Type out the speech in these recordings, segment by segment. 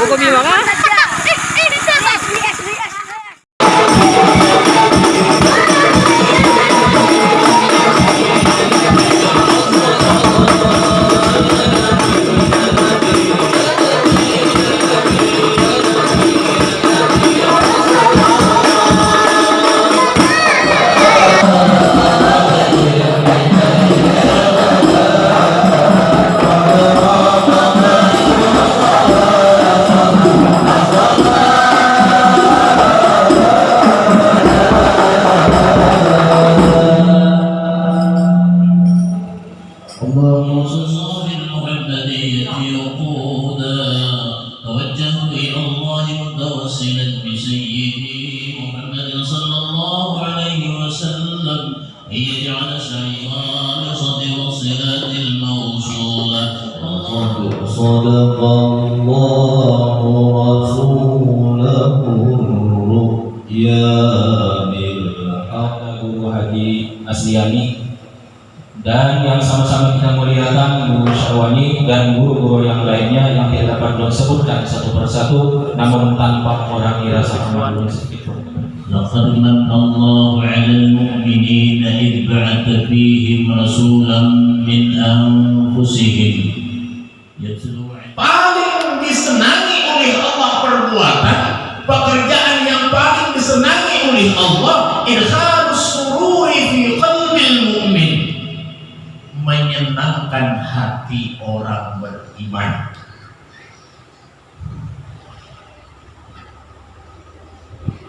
おごみは？بالمحمدية وقودا توجه إلى الله متوسلا بسيدي محمد صلى الله عليه وسلم. أن يجعل شيطان صدر الصلاة الموصولة. صدق الله رسوله الرؤيا بالحق. Haji Asliani dan yang sama-sama kita muliakan Guru Syarwani dan guru-guru yang lainnya yang tidak dapat disebutkan satu persatu namun tanpa mengurangi rasa kemaluan sedikit pun. لقد من الله على المؤمنين إذ بعث فيهم رسولا من أنفسهم يتلو عليهم paling disenangi oleh Allah perbuatan pekerjaan yang paling disenangi oleh Allah idkhalus menyenangkan hati orang beriman.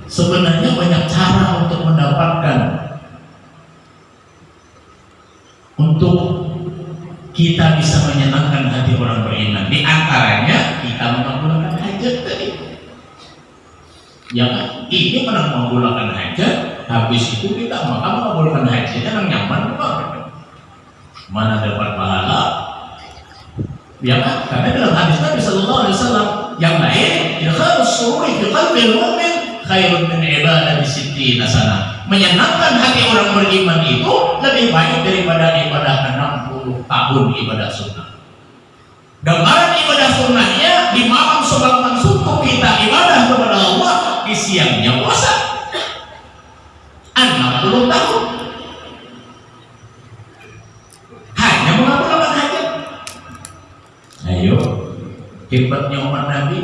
Sebenarnya banyak cara untuk mendapatkan untuk kita bisa menyenangkan hati orang beriman. Di antaranya kita mengabulkan hajat tadi. Ya kan? ini menang mengabulkan hajat habis itu kita maka mengabulkan hajatnya yang nyaman banget mana dapat pahala? Ya kan karena dalam hadis Nabi Sallallahu Alaihi Wasallam yang lain idkhalus sururi fi qalbil mu'min khairun min ibadah di sittina sana. Menyenangkan hati orang beriman itu lebih baik daripada ibadah 60 tahun ibadah sunnah. Gambaran ibadah sunnahnya di malam sebelum subuh kita ibadah kepada Allah di siangnya puasa 60 tahun hanya mengabulkan hajat ayo hebatnya umat Nabi.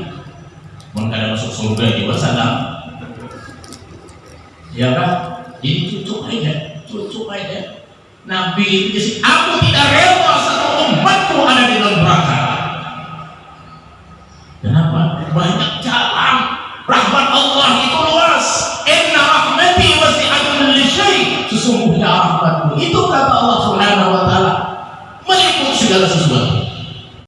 Mau kada masuk surga juga salam. Ya kan? Jadi cucuk aja cucuk aja. Nabi itu jadi aku tidak rela